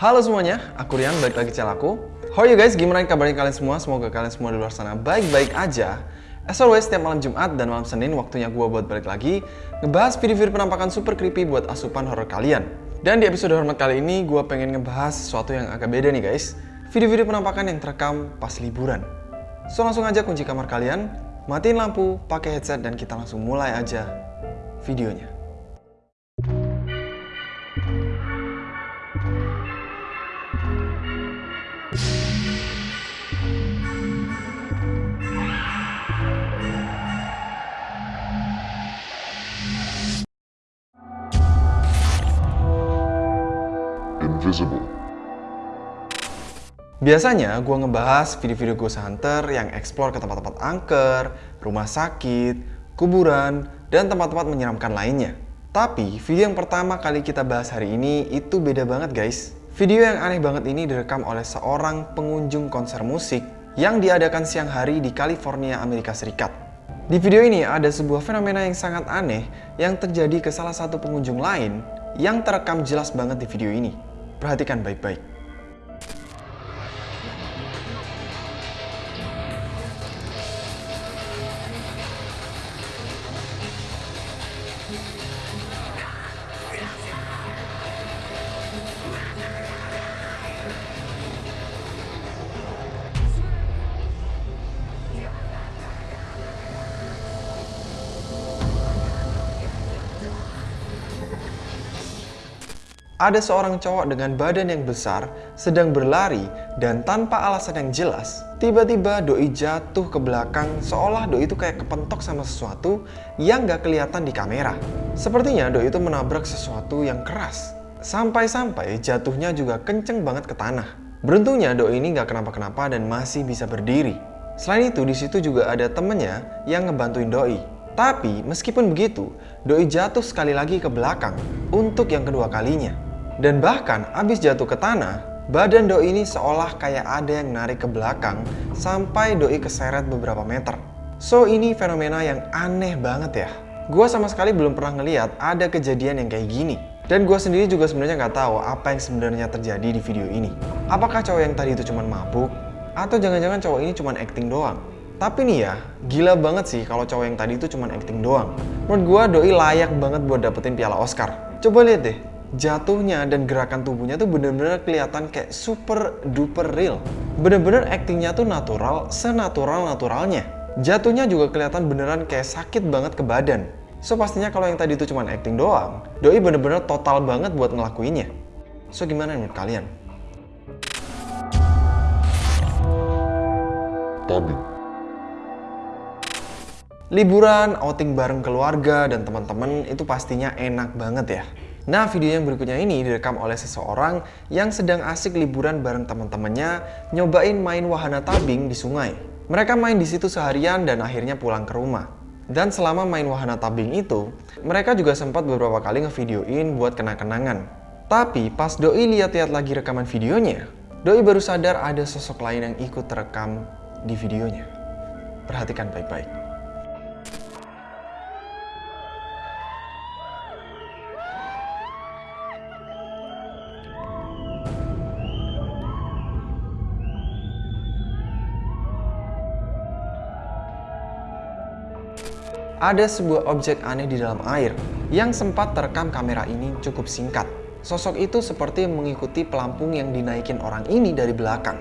Halo semuanya, aku Rian, balik lagi channel aku. How are you guys? Gimana kabarnya kalian semua? Semoga kalian semua di luar sana baik-baik aja. As always, setiap malam Jumat dan malam Senin waktunya gue buat balik lagi ngebahas video-video penampakan super creepy buat asupan horror kalian. Dan di episode hormat kali ini, gue pengen ngebahas sesuatu yang agak beda nih guys. Video-video penampakan yang terekam pas liburan. So langsung aja kunci kamar kalian, matiin lampu, pakai headset, dan kita langsung mulai aja videonya. Invisible. Biasanya gue ngebahas video-video ghost hunter yang explore ke tempat-tempat angker, rumah sakit, kuburan, dan tempat-tempat menyeramkan lainnya. Tapi video yang pertama kali kita bahas hari ini itu beda banget guys. Video yang aneh banget ini direkam oleh seorang pengunjung konser musik yang diadakan siang hari di California, Amerika Serikat. Di video ini ada sebuah fenomena yang sangat aneh yang terjadi ke salah satu pengunjung lain yang terekam jelas banget di video ini. Perhatikan baik-baik. Ada seorang cowok dengan badan yang besar sedang berlari dan tanpa alasan yang jelas, tiba-tiba Doi jatuh ke belakang seolah Doi itu kayak kepentok sama sesuatu yang gak kelihatan di kamera. Sepertinya Doi itu menabrak sesuatu yang keras. Sampai-sampai jatuhnya juga kenceng banget ke tanah. Beruntungnya Doi ini gak kenapa-kenapa dan masih bisa berdiri. Selain itu di situ juga ada temennya yang ngebantuin Doi. Tapi meskipun begitu, Doi jatuh sekali lagi ke belakang untuk yang kedua kalinya. Dan bahkan abis jatuh ke tanah, badan Doi ini seolah kayak ada yang narik ke belakang sampai Doi keseret beberapa meter. So ini fenomena yang aneh banget ya. Gue sama sekali belum pernah ngeliat ada kejadian yang kayak gini. Dan gue sendiri juga sebenarnya nggak tahu apa yang sebenarnya terjadi di video ini. Apakah cowok yang tadi itu cuma mabuk? Atau jangan-jangan cowok ini cuma acting doang? Tapi nih ya, gila banget sih kalau cowok yang tadi itu cuma acting doang. Menurut gue Doi layak banget buat dapetin piala Oscar. Coba lihat deh, jatuhnya dan gerakan tubuhnya tuh bener-bener kelihatan kayak super duper real. Bener-bener aktingnya tuh natural, senatural-naturalnya. Jatuhnya juga kelihatan beneran kayak sakit banget ke badan. So pastinya kalau yang tadi itu cuma acting doang, Doi bener-bener total banget buat ngelakuinnya. So gimana menurut kalian? Tabbing. Liburan, outing bareng keluarga dan teman-teman itu pastinya enak banget ya. Nah, video yang berikutnya ini direkam oleh seseorang yang sedang asik liburan bareng teman-temannya nyobain main wahana tabing di sungai. Mereka main di situ seharian dan akhirnya pulang ke rumah. Dan selama main wahana tabing itu, mereka juga sempat beberapa kali ngevideoin buat kenang-kenangan. Tapi pas Doi lihat-lihat lagi rekaman videonya, Doi baru sadar ada sosok lain yang ikut terekam di videonya. Perhatikan baik-baik. Ada sebuah objek aneh di dalam air yang sempat terekam kamera ini cukup singkat. Sosok itu seperti mengikuti pelampung yang dinaikin orang ini dari belakang.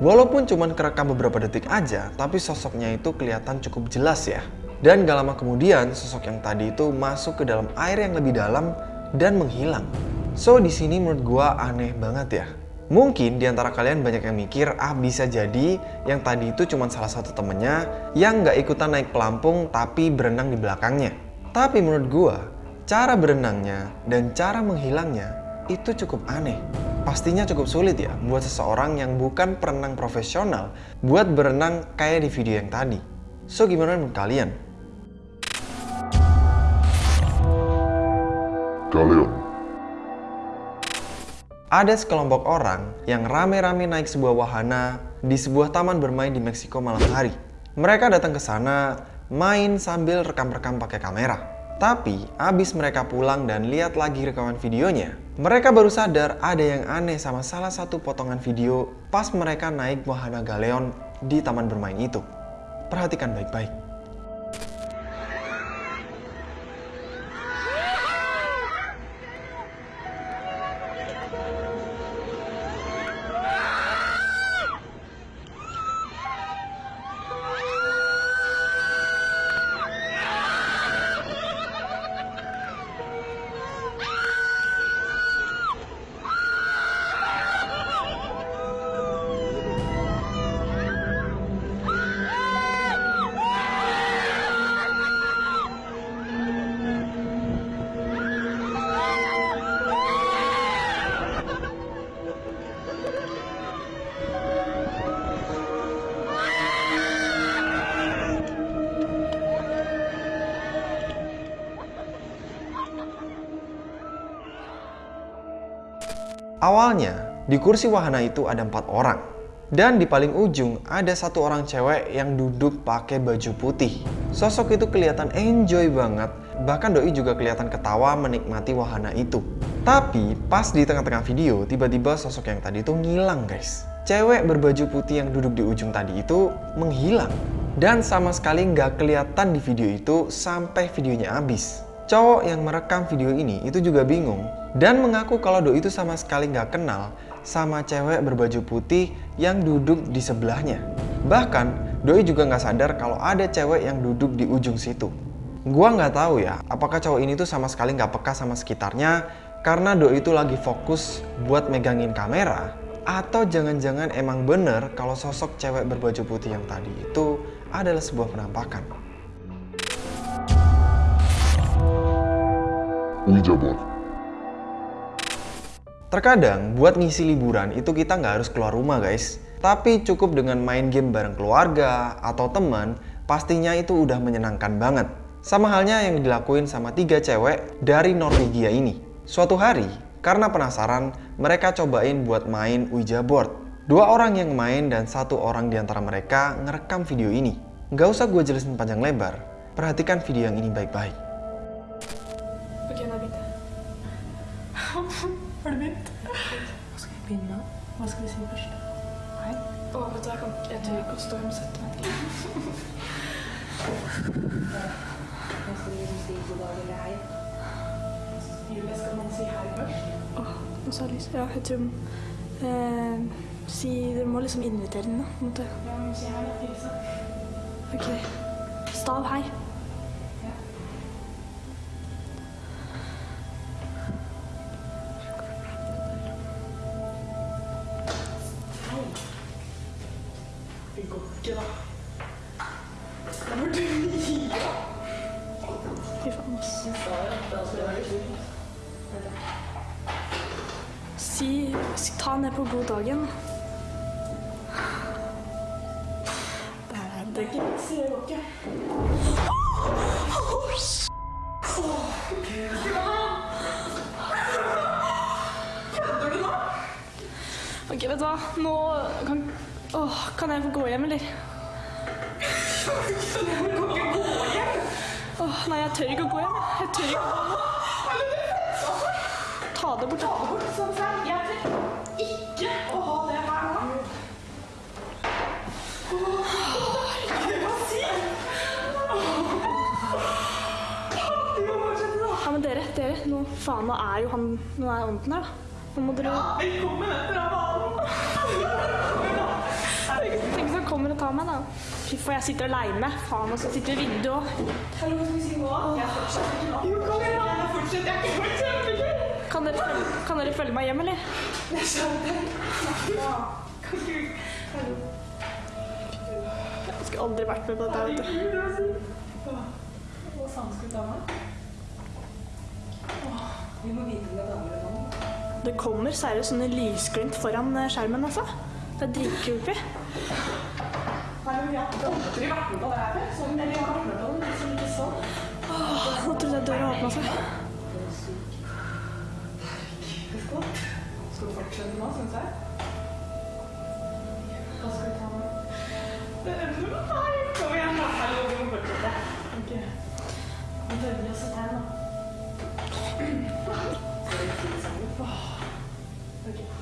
Walaupun cuma kerekam beberapa detik aja, tapi sosoknya itu kelihatan cukup jelas ya. Dan gak lama kemudian, sosok yang tadi itu masuk ke dalam air yang lebih dalam dan menghilang. So, di sini menurut gua aneh banget ya. Mungkin di antara kalian banyak yang mikir, ah bisa jadi yang tadi itu cuma salah satu temennya yang nggak ikutan naik pelampung tapi berenang di belakangnya. Tapi menurut gua, cara berenangnya dan cara menghilangnya itu cukup aneh. Pastinya cukup sulit ya buat seseorang yang bukan perenang profesional buat berenang kayak di video yang tadi. So gimana menurut kalian? Kalian. Ada sekelompok orang yang rame-rame naik sebuah wahana di sebuah taman bermain di Meksiko malam hari. Mereka datang ke sana main sambil rekam-rekam pakai kamera. Tapi, abis mereka pulang dan lihat lagi rekaman videonya, mereka baru sadar ada yang aneh sama salah satu potongan video pas mereka naik wahana Galeon di taman bermain itu. Perhatikan baik-baik. Awalnya, di kursi wahana itu ada empat orang. Dan di paling ujung ada satu orang cewek yang duduk pakai baju putih. Sosok itu kelihatan enjoy banget, bahkan Doi juga kelihatan ketawa menikmati wahana itu. Tapi pas di tengah-tengah video, tiba-tiba sosok yang tadi itu ngilang guys. Cewek berbaju putih yang duduk di ujung tadi itu menghilang. Dan sama sekali nggak kelihatan di video itu sampai videonya habis. Cowok yang merekam video ini itu juga bingung dan mengaku kalau Doi itu sama sekali nggak kenal sama cewek berbaju putih yang duduk di sebelahnya. Bahkan Doi juga nggak sadar kalau ada cewek yang duduk di ujung situ. Gua nggak tahu ya, apakah cowok ini tuh sama sekali nggak peka sama sekitarnya karena Doi itu lagi fokus buat megangin kamera atau jangan-jangan emang bener kalau sosok cewek berbaju putih yang tadi itu adalah sebuah penampakan. Ouija. Terkadang buat ngisi liburan itu kita nggak harus keluar rumah guys. Tapi cukup dengan main game bareng keluarga atau teman, pastinya itu udah menyenangkan banget. Sama halnya yang dilakuin sama tiga cewek dari Norwegia ini. Suatu hari, karena penasaran, mereka cobain buat main Ouija board. Dua orang yang main dan satu orang di antara mereka ngerekam video ini. Nggak usah gue jelasin panjang lebar, perhatikan video yang ini baik-baik. Begynte jeg. Har du begynt? Hva skal jeg begynne med? Hva skal vi si først? Hei. Å, vet du, jeg, kan, jeg tør ikke å stå og sette meg. Hva skal vi si god dag eller hei? Julie, skal man si hei først? Åh, nå sa lyst. Ja, jeg tror eh, Si Dere må liksom invitere den, da. på en måte. Ja, men si hei. Hilse. Ok. Stav, hei. det går ikke, da. Jeg burde gi opp. Fy faen, ass. Du sa jo at det skulle være slik. Si, ta ned på god dagen. Det er det. Det går ikke. Ok, vet du hva? Nå kan Åh, kan jeg få gå hjem, eller? Åh, nei, jeg tør ikke å gå hjem. jeg. Tør ikke å gå. Ta det bort. Ta det bort. Sånn, sånn. Jeg tør ikke å ha det her nå. Åh, herregud, hva sier Du. Ja, men dere, dere, nå, faen, nå er jo han Nå er ånden her, da. Nå må dere Velkommen etter av banen. Tenk han kommer og tar meg, da. Fy faen, jeg sitter aleine. Faen, og så sitter i vinduet òg. Hallo, skal vi si nå? Jeg fortsetter. Jo, kom igjen, da. Jeg. Jeg er ikke kjempegøy. Kan, dere følge- kan dere følge meg hjem, eller? Jeg skjønner. Ja. Kan ikke Hallo. Jeg skulle aldri vært med på dette. vet du. Herregud, hva faen skal vi? Vi må vite om det er damer eller mann. Det kommer seriøst sånne lysglimt foran eh, skjermen, altså. Det er dritkult. Vi har aldri vært med på det her før. Sånn, eller jeg har vært med på det, liksom ikke sånn. Åh, Nå trodde jeg døra åpna seg. Skal vi fortsette nå, syns jeg? Hva skal vi ta nå? Er Nei, kom igjen, da. Hallo, vi må fortsette. Ok. Han höll sig hemma. Nyeste tegn. Se der,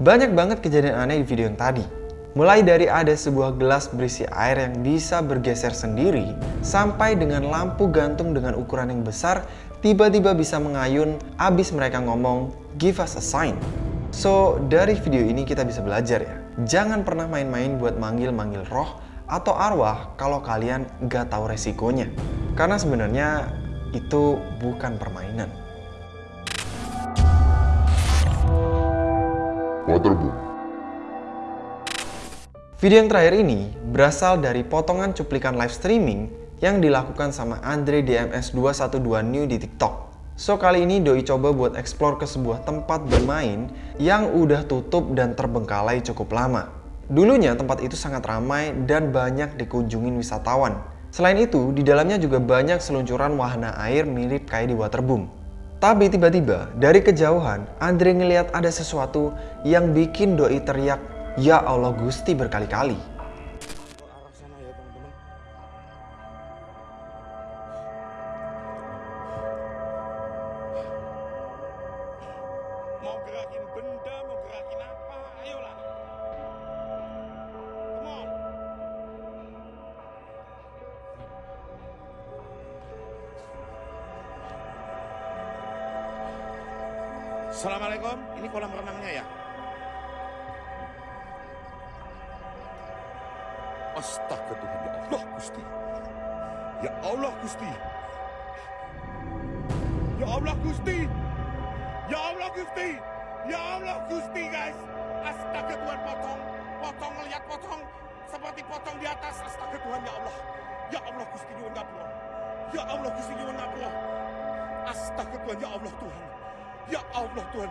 Banyak banget kejadian aneh di video yang tadi. Mulai dari ada sebuah gelas berisi air yang bisa bergeser sendiri, sampai dengan lampu gantung dengan ukuran yang besar tiba-tiba bisa mengayun abis mereka ngomong, give us a sign. So, dari video ini kita bisa belajar ya. Jangan pernah main-main buat manggil-manggil roh atau arwah kalau kalian gak tahu resikonya. Karena sebenarnya itu bukan permainan. Waterboom. Video yang terakhir ini berasal dari potongan cuplikan live streaming yang dilakukan sama Andre DMS 212 New di TikTok. So kali ini Doi coba buat explore ke sebuah tempat bermain yang udah tutup dan terbengkalai cukup lama. Dulunya tempat itu sangat ramai dan banyak dikunjungin wisatawan. Selain itu, di dalamnya juga banyak seluncuran wahana air mirip kayak di waterboom. Tapi tiba-tiba dari kejauhan Andre ngeliat ada sesuatu yang bikin Doi teriak, Ya Allah Gusti berkali-kali. Assalamualaikum, ini kolam renangnya ya? Astaga Tuhan, ya Allah Gusti. Ya Allah Gusti. Ya Allah Gusti. Ya Allah Gusti. Ya Allah Gusti guys. Astaga Tuhan potong. Potong lihat potong. Seperti potong di atas. Astaga Tuhan ya Allah. Ya Allah Gusti nyuwun ngapura. Ya Allah Gusti nyuwun ngapura. Astaga Tuhan ya Allah Tuhan. Ya Allah Tuhan.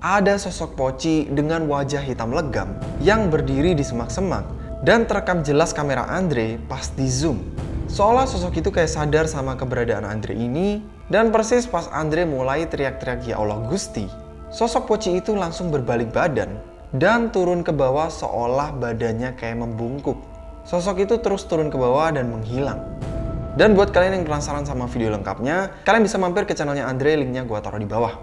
Ada sosok poci dengan wajah hitam legam yang berdiri di semak-semak dan terekam jelas kamera Andre pas di zoom. Seolah sosok itu kayak sadar sama keberadaan Andre ini dan persis pas Andre mulai teriak-teriak ya Allah Gusti, sosok poci itu langsung berbalik badan dan turun ke bawah seolah badannya kayak membungkuk. Sosok itu terus turun ke bawah dan menghilang. Dan buat kalian yang penasaran sama video lengkapnya, kalian bisa mampir ke channelnya Andre, linknya gua taruh di bawah.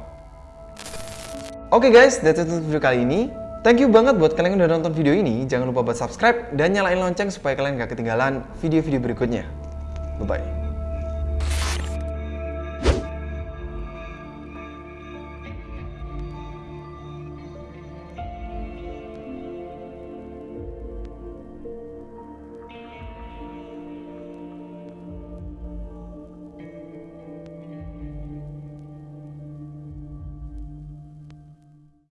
Oke guys, that's it untuk video kali ini. Thank you banget buat kalian yang udah nonton video ini. Jangan lupa buat subscribe dan nyalain lonceng supaya kalian gak ketinggalan video-video berikutnya. Bye-bye.